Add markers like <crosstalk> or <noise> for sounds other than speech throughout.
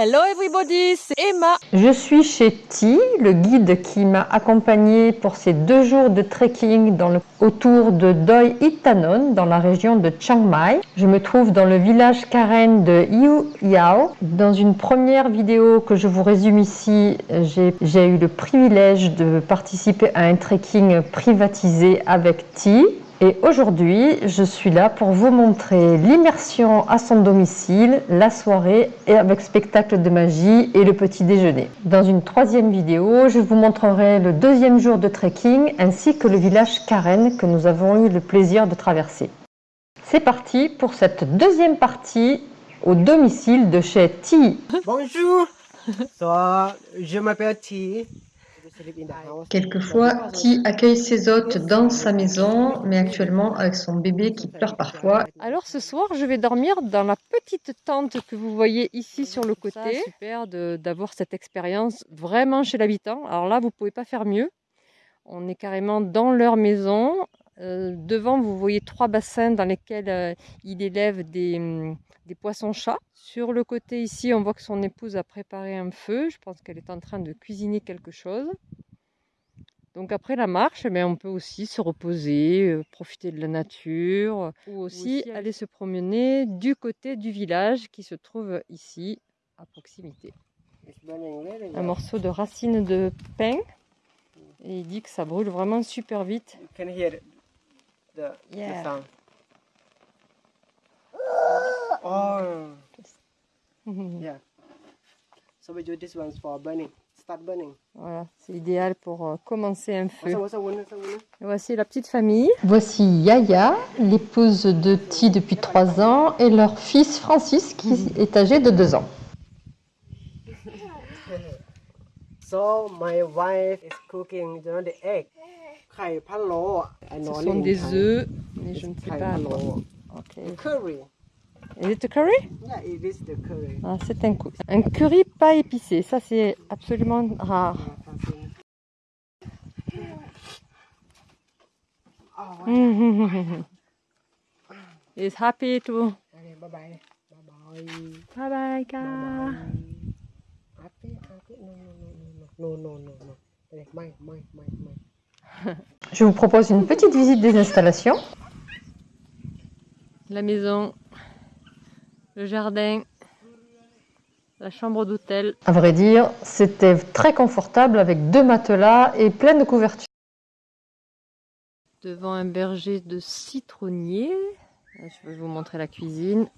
Hello everybody, c'est Emma. Je suis chez Ti, le guide qui m'a accompagné pour ces deux jours de trekking dans le, autour de Doi Itanon, dans la région de Chiang Mai. Je me trouve dans le village Karen de Yu Yao. Dans une première vidéo que je vous résume ici, j'ai eu le privilège de participer à un trekking privatisé avec Ti. Et aujourd'hui, je suis là pour vous montrer l'immersion à son domicile, la soirée et avec spectacle de magie et le petit déjeuner. Dans une troisième vidéo, je vous montrerai le deuxième jour de trekking ainsi que le village Karen que nous avons eu le plaisir de traverser. C'est parti pour cette deuxième partie au domicile de chez Ti. Bonjour, je m'appelle Ti. Quelquefois, Ti accueille ses hôtes dans sa maison, mais actuellement avec son bébé qui pleure parfois. Alors ce soir, je vais dormir dans la petite tente que vous voyez ici sur le côté. super d'avoir cette expérience vraiment chez l'habitant. Alors là, vous pouvez pas faire mieux. On est carrément dans leur maison. Euh, devant, vous voyez trois bassins dans lesquels euh, il élève des, hum, des poissons-chats. Sur le côté ici, on voit que son épouse a préparé un feu. Je pense qu'elle est en train de cuisiner quelque chose. Donc après la marche, mais eh on peut aussi se reposer, euh, profiter de la nature, ou aussi aller se promener du côté du village qui se trouve ici, à proximité. Un morceau de racine de pin. Et il dit que ça brûle vraiment super vite. Oh. yeah. <laughs> So we use this one for burning. Start burning. Voilà, c'est idéal pour euh, commencer un feu. Voici la petite famille. Voici Yaya, l'épouse de Ti depuis 3 ans, et leur fils Francis qui mm-hmm. est âgé de 2 ans. <laughs> So my wife is cooking you know, the egg. Ce sont des œufs, mais je ne sais pas. Okay. Curry. Is it a curry? Yeah, it is the curry. Ah, c'est un, un curry pas épicé. Ça, c'est absolument rare. Oh, wow. He's happy to. Okay, bye bye. Bye bye. Bye bye, Ka. Happy, happy. No, no, no, no, no, no, no. My, my, my, my. Je vous propose une petite visite des installations. La maison le jardin, la chambre d'hôtel. À vrai dire, c'était très confortable avec deux matelas et plein de couvertures. Devant un berger de citronnier. Je vais vous montrer la cuisine.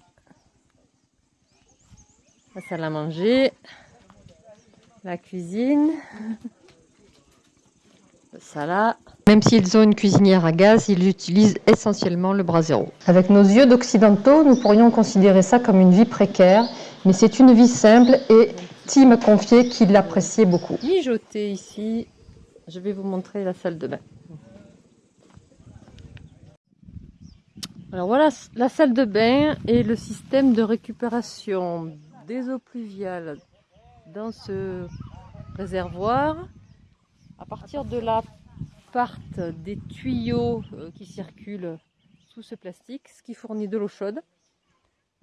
La salle à manger. La cuisine. Ça là. Même s'ils ont une cuisinière à gaz, ils utilisent essentiellement le brasero. Avec nos yeux d'occidentaux, nous pourrions considérer ça comme une vie précaire, mais c'est une vie simple et Tim a confié qu'il l'appréciait beaucoup. Mijoter ici, je vais vous montrer la salle de bain. Alors voilà la salle de bain et le système de récupération des eaux pluviales dans ce réservoir. À partir de là partent des tuyaux euh, qui circulent sous ce plastique, ce qui fournit de l'eau chaude.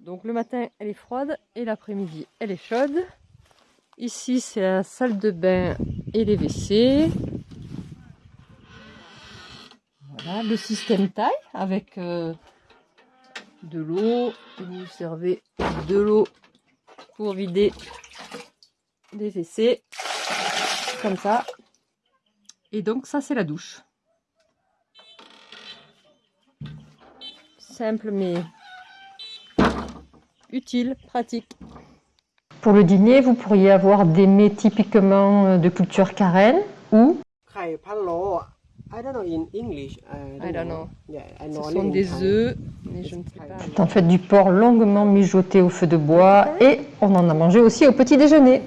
Donc le matin, elle est froide et l'après-midi, elle est chaude. Ici, c'est la salle de bain et les WC. Voilà, le système taille avec euh, de l'eau. Vous servez de l'eau pour vider les WC. Comme ça. Et donc ça c'est la douche. Simple mais utile, pratique. Pour le dîner, vous pourriez avoir des mets typiquement euh, de culture carène ou I don't know in English. I don't, know. Ce sont des œufs, mais je ne sais pas. C'est en fait du porc longuement mijoté au feu de bois et on en a mangé aussi au petit déjeuner.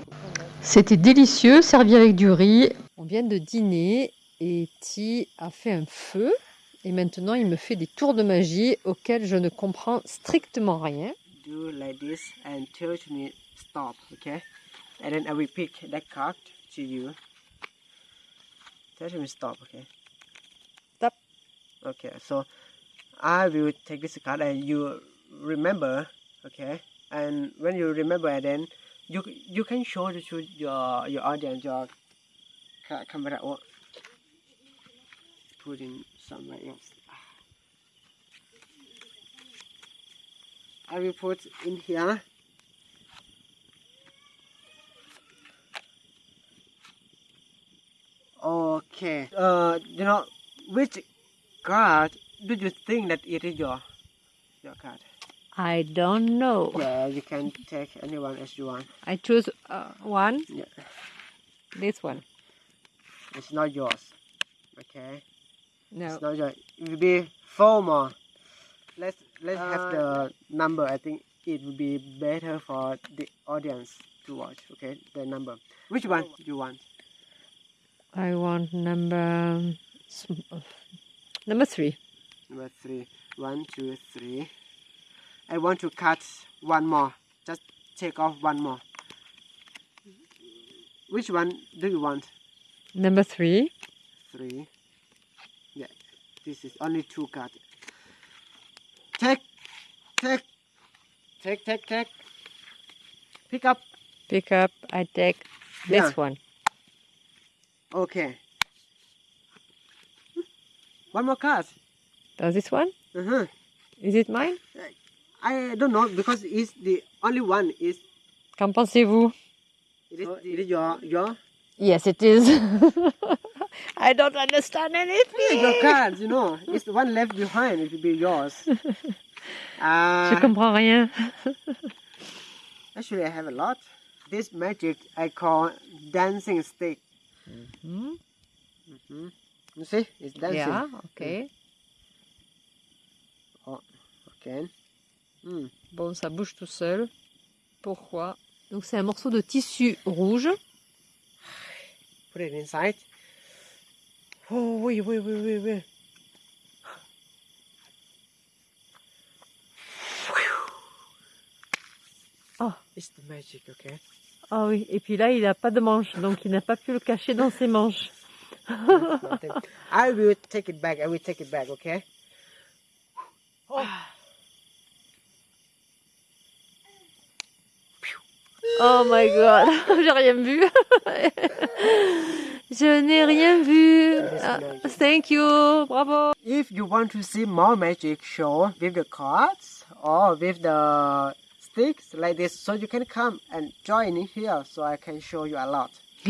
C'était délicieux, servi avec du riz, on vient de dîner et Ti a fait un feu. Et maintenant, il me fait des tours de magie auxquels je ne comprends strictement rien. Do like this and tell me stop, okay? And then I will pick that card to you. Tell me stop, okay? Stop. Okay, so I will take this card and you remember, okay? And when you remember, then you you can show to your your audience your ca- camera or put in somewhere else. I will put in here. Okay. Uh, you know which card do you think that it is your your card? I don't know. Yeah, you can take anyone as you want. I choose uh, one. Yeah. This one. It's not yours. Okay. No. It's not yours. It will be four more. Let's let's have the number. I think it would be better for the audience to watch. Okay, the number. Which one do you want? I want number uh, number three. Number three. One, two, three. I want to cut one more. Just take off one more. Which one do you want? Number three. three. Yeah, this is only two cards. Take, take, take, take, take. Pick up. Pick up. I take Yeah. this one. Okay. One more card. Does this one? Uh-huh. Is it mine? I don't know because it's the only one is Qu'en pensez-vous? it is, it is your your Yes, it is. <laughs> I don't understand anything. your cards. You know, it's the one left behind. It will be yours. <laughs> Je comprends rien. <laughs> actually, I have a lot. This magic I call dancing stick. Hmm? hmm You see, it's dancing. Yeah, okay. Okay. Hmm. Bon, ça bouge tout seul. Pourquoi? Donc c'est un morceau de tissu rouge. Put it inside. Oh, wait, wait, wait, wait, wait. Oh. It's the magic, okay? Ah oui, et puis là, il n'a pas de manche, donc il n'a pas pu le cacher dans ses manches. I will take it back. I will take it back, okay? Oh my god, <laughs> j'ai rien vu. <laughs> Je n'ai rien vu. Ah, thank you, bravo. If you want to see more magic show with the cards or with the sticks like this, so you can come and join in here so I can show you a lot. <laughs>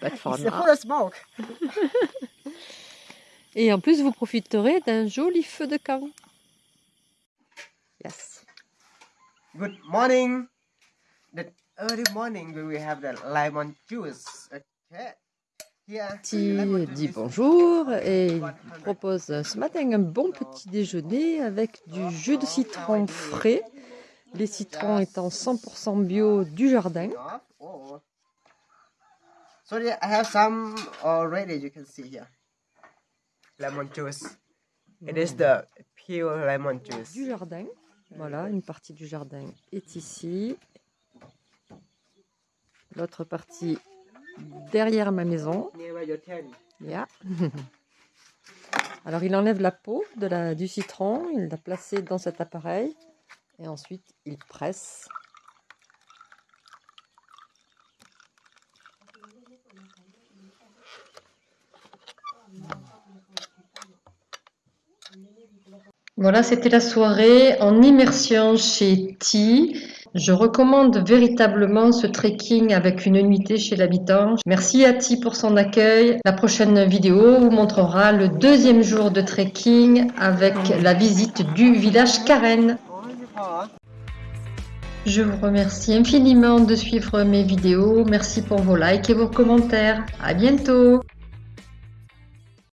But for now. smoke. Et en plus, vous profiterez d'un joli feu de camp. Yes. Good morning. The early morning we will have the lemon juice. Okay? Here. Petit lemon dit bonjour et il 100. propose ce matin un bon petit déjeuner avec du jus de citron frais. Les citrons étant 100% bio du jardin. off. So yeah, I have some already. You can see here. Lemon juice. It is the pure lemon juice. Du jardin. Voilà, une partie du jardin est ici. L'autre partie derrière ma maison. Alors il enlève la peau du citron, il l'a placé dans cet appareil et ensuite il presse. Voilà, c'était la soirée en immersion chez Ti. Je recommande véritablement ce trekking avec une nuitée chez l'habitant. Merci à Ti pour son accueil. La prochaine vidéo vous montrera le deuxième jour de trekking avec la visite du village Karen. Je vous remercie infiniment de suivre mes vidéos. Merci pour vos likes et vos commentaires. À bientôt.